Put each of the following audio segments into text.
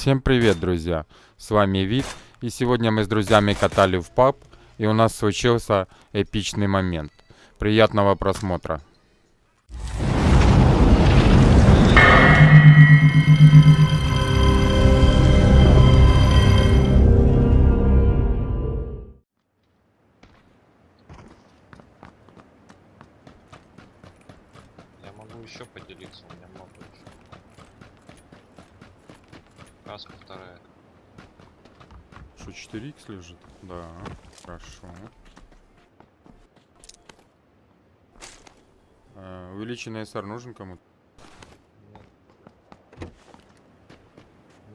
Всем привет, друзья! С вами Вит, и сегодня мы с друзьями катали в паб, и у нас случился эпичный момент. Приятного просмотра! Да, хорошо. Э, увеличенный SR нужен кому-то?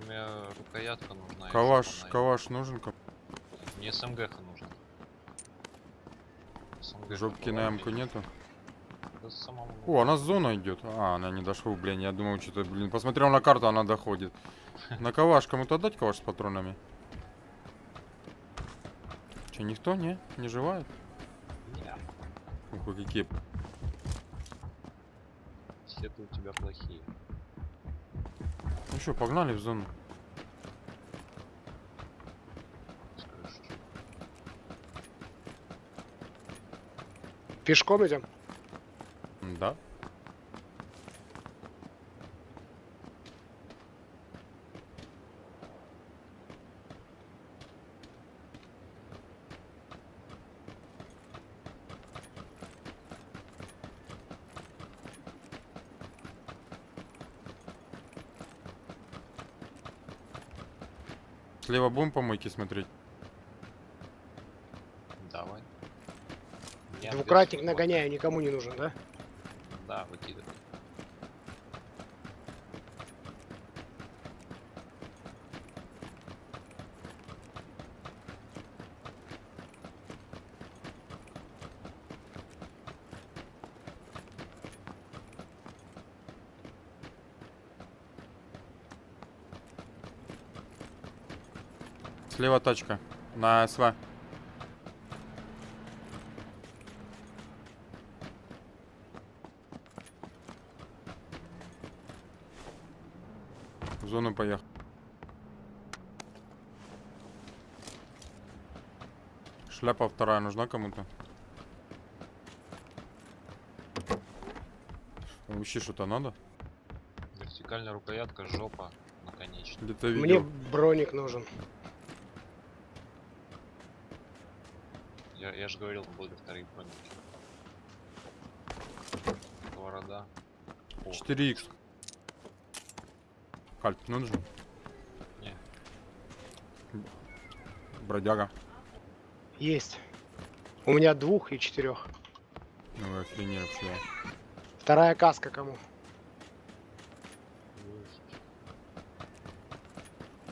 Меня рукоятка нужна. Калаш, калаш нужен кому Мне СМГ нужно. СМГ Жопки на ямку нету? Да самому О, она с зоной идет. А, она не дошла, блин. Я думал, что-то, блин. Посмотрел на карту, она доходит. На калаш кому-то отдать калаш с патронами? Че, никто, не? Не желает? Не, Ух, вы какие. все-то у тебя плохие. Ну что, погнали в зону. Пешком идем? Да. Слева будем помойки смотреть? Давай. Двукратник нагоняю, никому не нужен, да? Да, выкидывай. Слева тачка. На СВ. В зону поехал. Шляпа вторая нужна кому-то? Вообще что-то надо? Вертикальная рукоятка, жопа, наконечник. Мне броник нужен. Я, я же говорил, будут вторые броники. Сковорода. О, 4х. Кальт нужен? Не. Бродяга. Есть. У меня двух и четырех. Ну вы охреневшие. Вторая каска кому?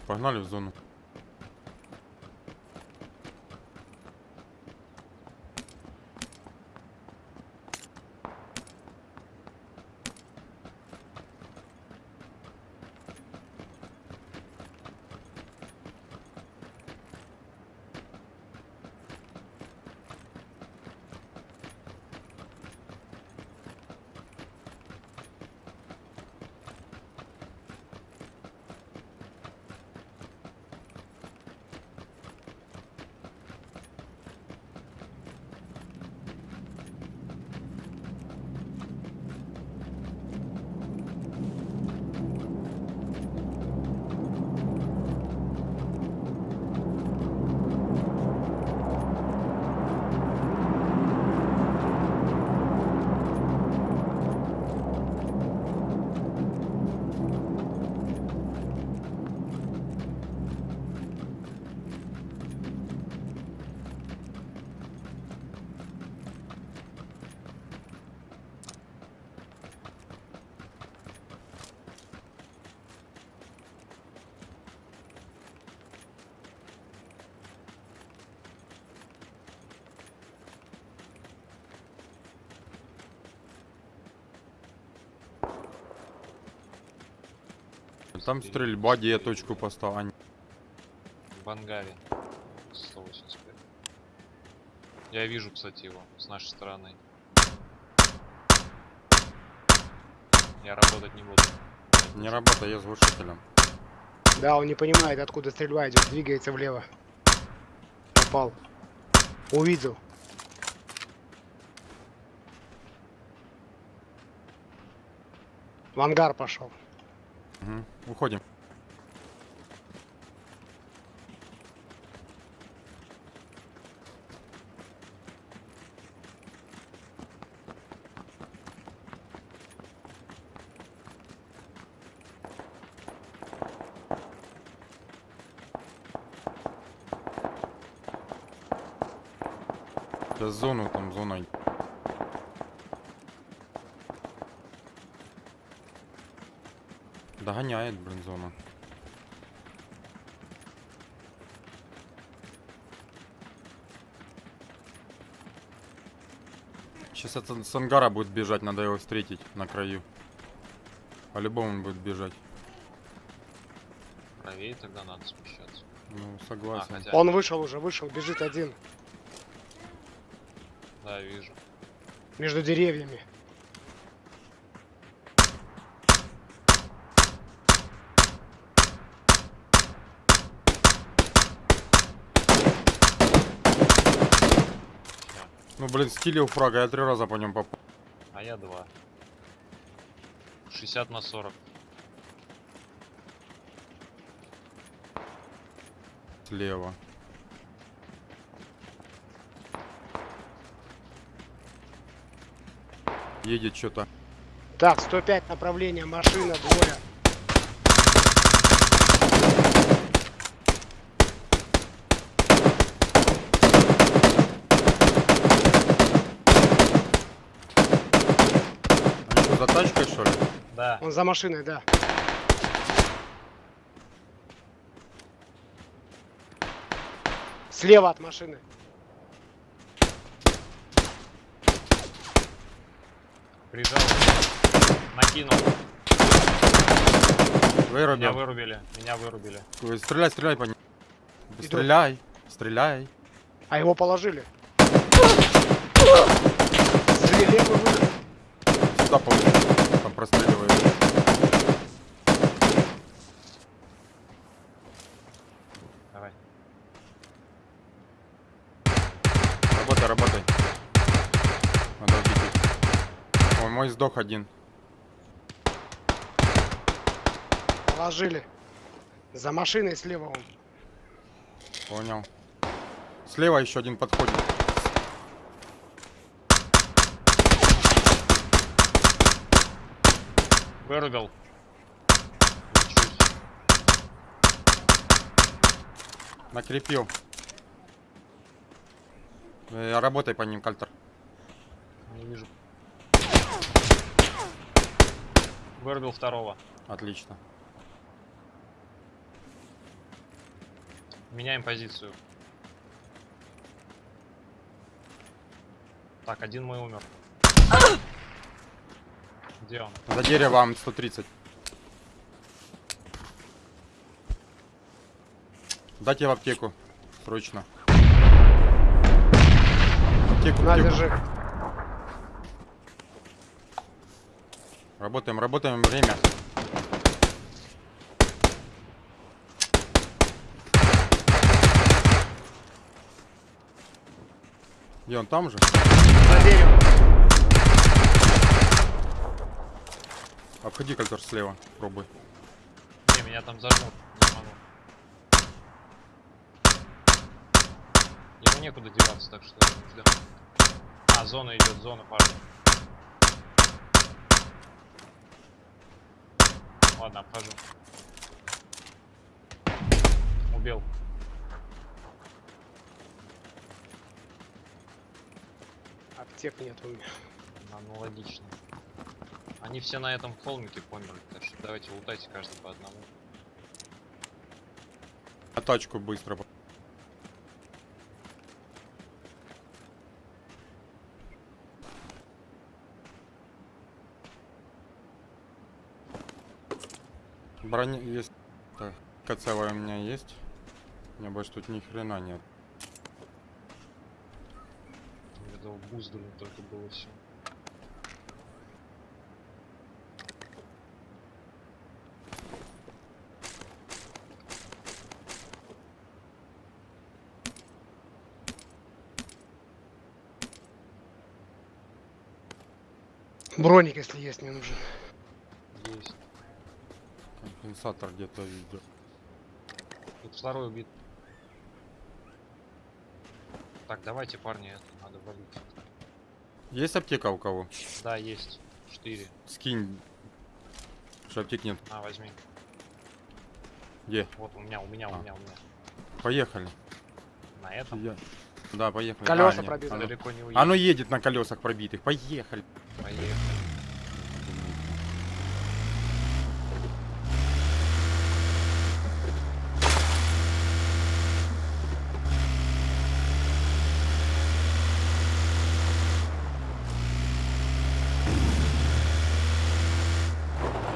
Погнали в зону. Там стрельба, где я точку поставил. А, не- В ангаре. 185. Я вижу, кстати, его с нашей стороны. Я работать не буду. Не работай, я с глушителем. Да, он не понимает, откуда стрельба идет, двигается влево. Попал. Увидел. В ангар пошел. Мгм. Уходим. Да зону там, Догоняет, блин, зона. Сейчас это с ангара будет бежать, надо его встретить на краю. По-любому он будет бежать. Правее тогда надо смещаться. Ну, А, согласен. хотя, Он вышел уже, вышел, бежит один. да, вижу. Между деревьями. Ну, блин, стилил фрага, я три раза по нем попал. А я два. 60 на 40. Слева. Едет что-то. Так, 105 направление, машина, двое. Тачкой, что ли? Да. Он за машиной, да. Слева от машины. Прижал. Накинул. Меня Вырубил. вырубили. Меня вырубили. Ой, Стреляй, стреляй по ним. Стреляй, стреляй. А его положили. Выход. Сюда получается. Простреливает. Давай. Работай, работай. Надо убить их. Ой, мой сдох один. Положили. За машиной слева он. Понял. Слева еще один подходит. Вырубил. Лечусь. Накрепил. Э, работай по ним, Кальтер. Не вижу. Вырубил второго. Отлично. Меняем позицию. Так, один мой умер. Где он? За деревом 130. Дайте в аптеку. Срочно. Аптеку, На, аптеку. держи. Работаем, работаем, время. Где он там же? За деревом. Обходи кольцо слева, пробуй. Не, меня там зажмут. Не могу. Ему некуда деваться, так что ждем. А, зона идет, зона, парни. Ладно, обхожу. Убил. Аптек нет у меня. Аналогично. Они все на этом холмике померли, так что давайте лутайте каждый по одному. На тачку быстро. Броня есть. Так, кацевая у меня есть. У меня больше тут ни хрена нет. Видал, буздали только было все. Броник, если есть, мне нужен. Есть. Компенсатор где-то видел. Тут второй убит. Так, давайте, парни, это надо валить. Есть аптека у кого? Да, есть. Четыре. Скинь. Что аптек нет. На, возьми. Где? Вот у меня, у меня, у А. меня, у меня. Поехали. На этом Я- Да, поехали. Колеса нет, пробиты. оно- далеко не уедет. Оно едет на колесах пробитых. Поехали. Поехали.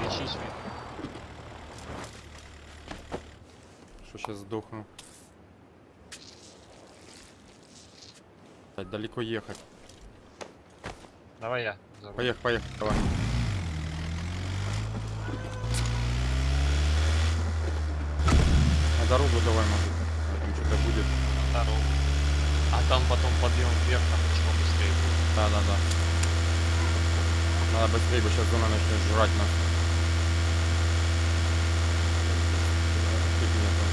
Лечись. Что сейчас сдохну. Далеко ехать. Давай я. Руль. Поехали, поехали, давай. На дорогу давай, может. а Там что-то будет. На дорогу. А там потом подъем вверх, там почему быстрее будет. Да, да, да. Надо быстрее, бы сейчас зона начнет жрать нас. Аптек нету.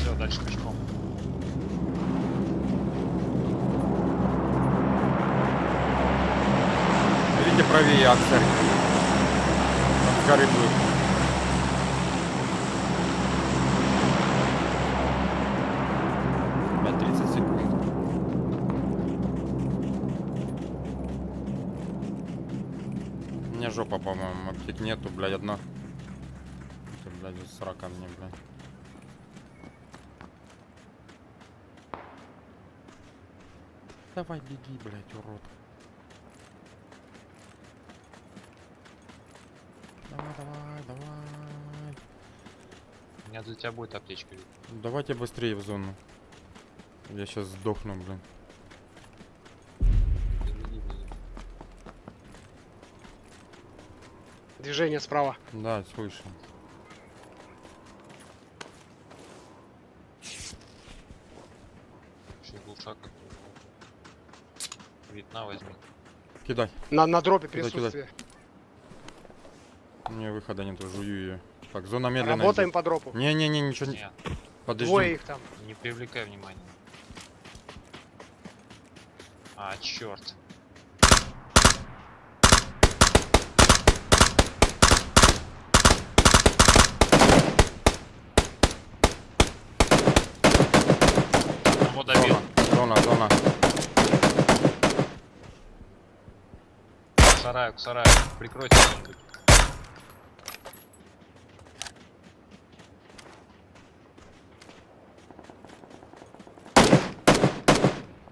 Все, дальше пешком. Видите правее от церкви. Там с горы будет. Опять 30 секунд. У меня жопа, по-моему, аптек нету, блядь, одна. Это, блядь, срака мне, блядь. Давай беги, блядь, урод. Давай, давай, давай. У меня для тебя будет аптечка. Давайте быстрее в зону. Я сейчас сдохну, блин. Движение справа. Да, слышу. Еще глушак. Вид, на, возьми. Кидай. На, на дропе присутствие. У меня выхода нету, жую ее. Так, зона медленно. Работаем идет. по дропу. Не-не-не, ничего не... Нет, Подожди. Двое их там. не привлекай внимания. А, черт. Вот добил. Зона, зона, зона. К сараю, к сараю. Прикройте кто-нибудь.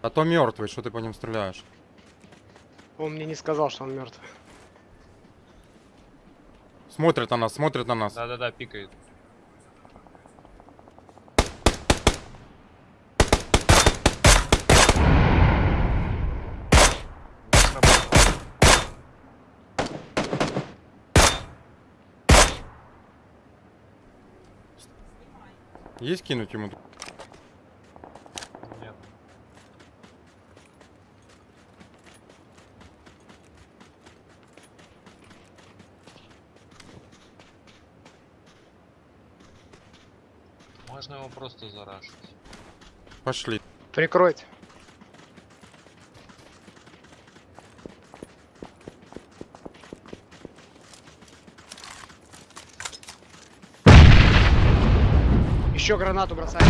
А то мертвый, что ты по ним стреляешь? Он мне не сказал, что он мертв. Смотрят на нас, смотрят на нас. Да-да-да, пикает. Не сработало. Есть кинуть ему? Нет. Можно его просто зарашить. Пошли. Прикройте. Еще гранату бросай.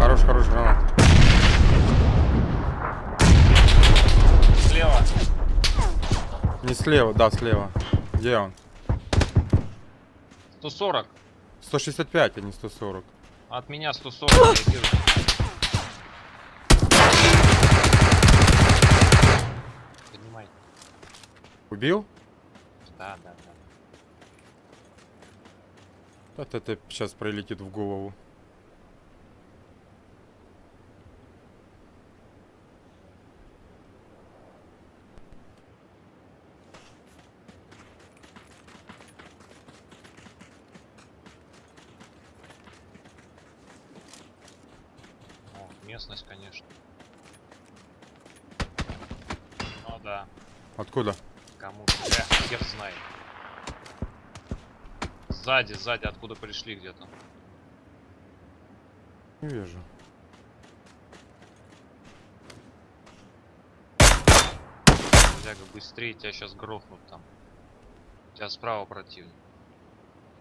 Хорош, хорош гранат. Слева. Не слева, да, слева. Где он? 140. 165, а не 140. От меня 140. реагирует. Поднимай. Убил? Да, да, вот это сейчас пролетит в голову. Местность, конечно. Ну да. Откуда? Кому-то. Я, э, я знаю. Сзади, сзади, откуда пришли где-то. Не вижу. Бляга, быстрее тебя сейчас грохнут там. У тебя справа противник.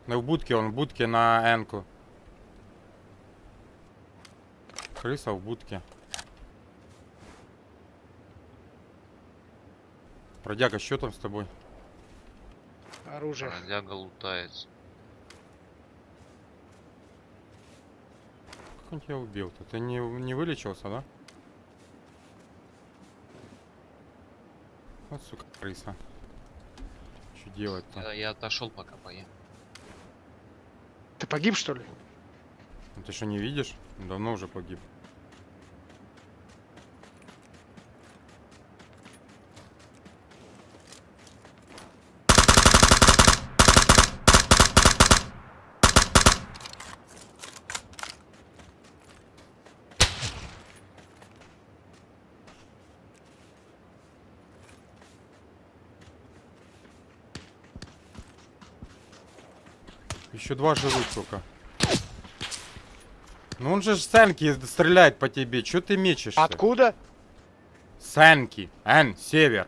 Ну в будке, он в будке на энку. Крыса в будке. Бродяга, что там с тобой? Оружие. Бродяга лутается. Он тебя убил-то? Ты не, не вылечился, да? Вот, сука, крыса. Что делать-то? Я, я отошел пока поем. Ты погиб, что ли? Ну, Ты что, не видишь? Давно уже погиб. Еще два живых только. Ну он же ж Сенки стреляет по тебе. Че ты мечешься? Откуда? Сенки. Н, север.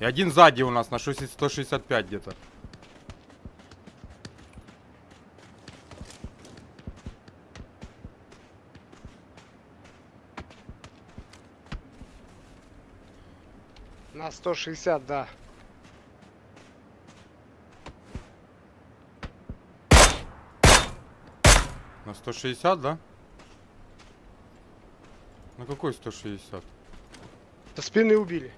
И один сзади у нас на 60 165 где-то. На 160, да. На 160, да? На какой 160? Со спины убили.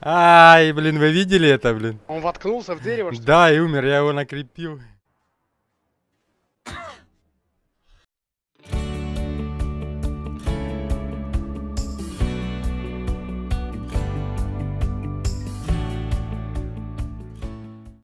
Ай, блин, вы видели это, блин? Он воткнулся в дерево, что ли? Да, и умер, я его накрепил.